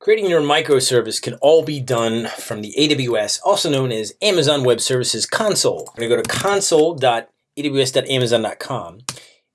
Creating your microservice can all be done from the AWS, also known as Amazon Web Services console. Going to go to console.aws.amazon.com.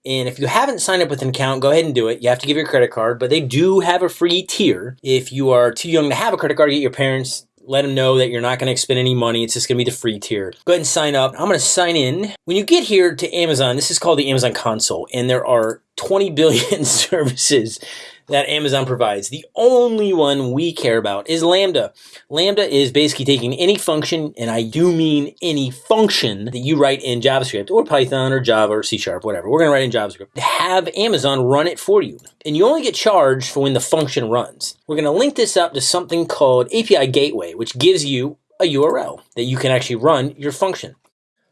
And if you haven't signed up with an account, go ahead and do it. You have to give your credit card, but they do have a free tier. If you are too young to have a credit card, get your parents let them know that you're not going to expend any money. It's just going to be the free tier. Go ahead and sign up. I'm going to sign in. When you get here to Amazon, this is called the Amazon console, and there are 20 billion services that Amazon provides. The only one we care about is Lambda. Lambda is basically taking any function, and I do mean any function that you write in JavaScript or Python or Java or C Sharp, whatever. We're going to write in JavaScript. Have Amazon run it for you. And you only get charged for when the function runs. We're going to link this up to something called API Gateway, which gives you a URL that you can actually run your function.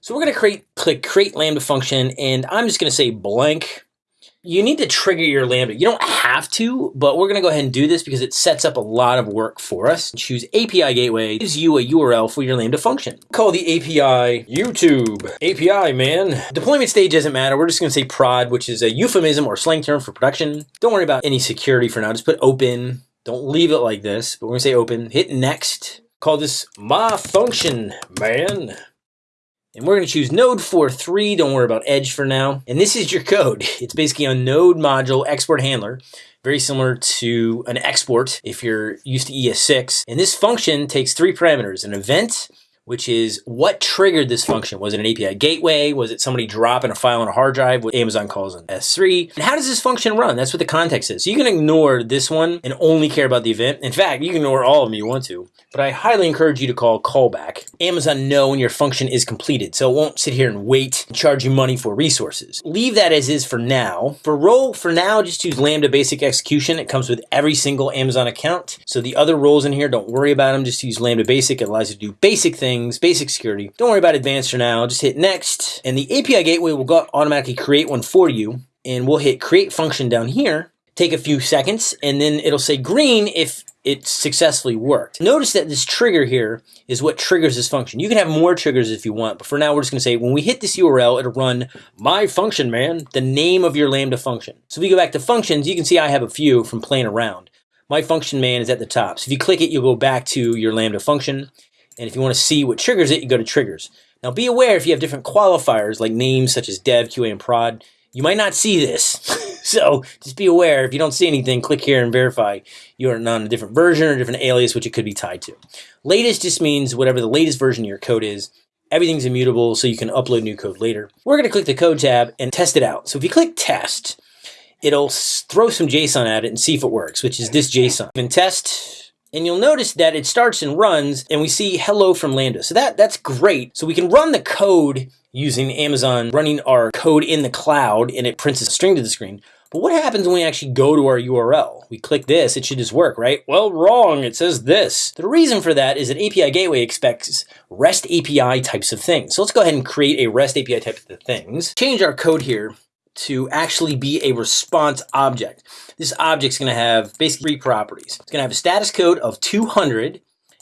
So we're going to create, click create Lambda function, and I'm just going to say blank you need to trigger your Lambda. You don't have to, but we're going to go ahead and do this because it sets up a lot of work for us. Choose API Gateway, gives you a URL for your Lambda function. Call the API YouTube. API, man. Deployment stage doesn't matter. We're just going to say prod, which is a euphemism or slang term for production. Don't worry about any security for now. Just put open. Don't leave it like this, but we're going to say open. Hit next. Call this my function, man. And we're going to choose Node 4.3. Don't worry about Edge for now. And this is your code. It's basically a Node module export handler, very similar to an export if you're used to ES6. And this function takes three parameters, an event, which is what triggered this function. Was it an API gateway? Was it somebody dropping a file on a hard drive, what Amazon calls an S3? And how does this function run? That's what the context is. So you can ignore this one and only care about the event. In fact, you can ignore all of them you want to, but I highly encourage you to call callback. Amazon know when your function is completed, so it won't sit here and wait and charge you money for resources. Leave that as is for now. For role, for now, just use Lambda basic execution. It comes with every single Amazon account. So the other roles in here, don't worry about them. Just use Lambda basic. It allows you to do basic things basic security. Don't worry about advanced for now. Just hit next. And the API gateway will go automatically create one for you. And we'll hit create function down here. Take a few seconds and then it'll say green if it successfully worked. Notice that this trigger here is what triggers this function. You can have more triggers if you want, but for now we're just gonna say when we hit this URL, it'll run my function, man, the name of your Lambda function. So if we go back to functions, you can see I have a few from playing around. My function man is at the top. So if you click it, you'll go back to your Lambda function. And if you want to see what triggers it, you go to triggers. Now be aware if you have different qualifiers like names such as dev, QA, and prod, you might not see this. so just be aware if you don't see anything, click here and verify you're not on a different version or different alias, which it could be tied to. Latest just means whatever the latest version of your code is. Everything's immutable, so you can upload new code later. We're going to click the code tab and test it out. So if you click test, it'll throw some JSON at it and see if it works, which is this JSON. And test and you'll notice that it starts and runs and we see hello from Lambda. So that, that's great. So we can run the code using Amazon, running our code in the cloud and it prints a string to the screen. But what happens when we actually go to our URL? We click this, it should just work, right? Well, wrong, it says this. The reason for that is that API Gateway expects REST API types of things. So let's go ahead and create a REST API type of things. Change our code here to actually be a response object. This object's going to have basically three properties. It's going to have a status code of 200,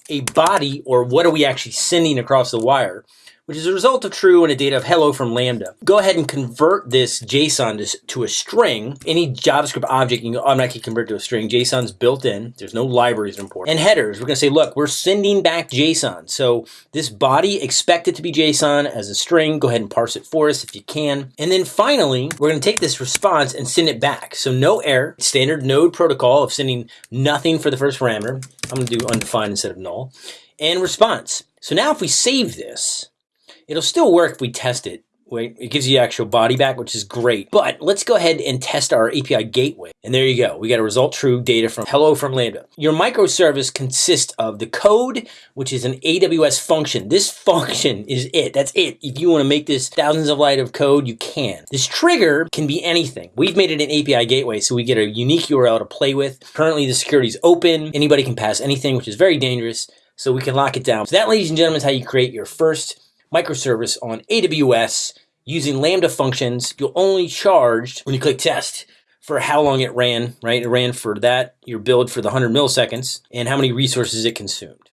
a body, or what are we actually sending across the wire, which is a result of true and a data of hello from Lambda. Go ahead and convert this JSON to, a string. Any JavaScript object you can automatically convert to a string. JSON's built in. There's no libraries important. And headers, we're going to say, look, we're sending back JSON. So this body, expect it to be JSON as a string. Go ahead and parse it for us if you can. And then finally, we're going to take this response and send it back. So no error, standard node protocol of sending nothing for the first parameter. I'm going to do undefined instead of null. And response. So now if we save this, It'll still work if we test it. It gives you actual body back, which is great. But let's go ahead and test our API gateway. And there you go. We got a result true data from hello from Lambda. Your microservice consists of the code, which is an AWS function. This function is it. That's it. If you want to make this thousands of line of code, you can. This trigger can be anything. We've made it an API gateway, so we get a unique URL to play with. Currently, the security is open. Anybody can pass anything, which is very dangerous. So we can lock it down. So that, ladies and gentlemen, is how you create your first microservice on AWS using Lambda functions. You'll only charge when you click test for how long it ran, right? It ran for that, your build for the 100 milliseconds, and how many resources it consumed.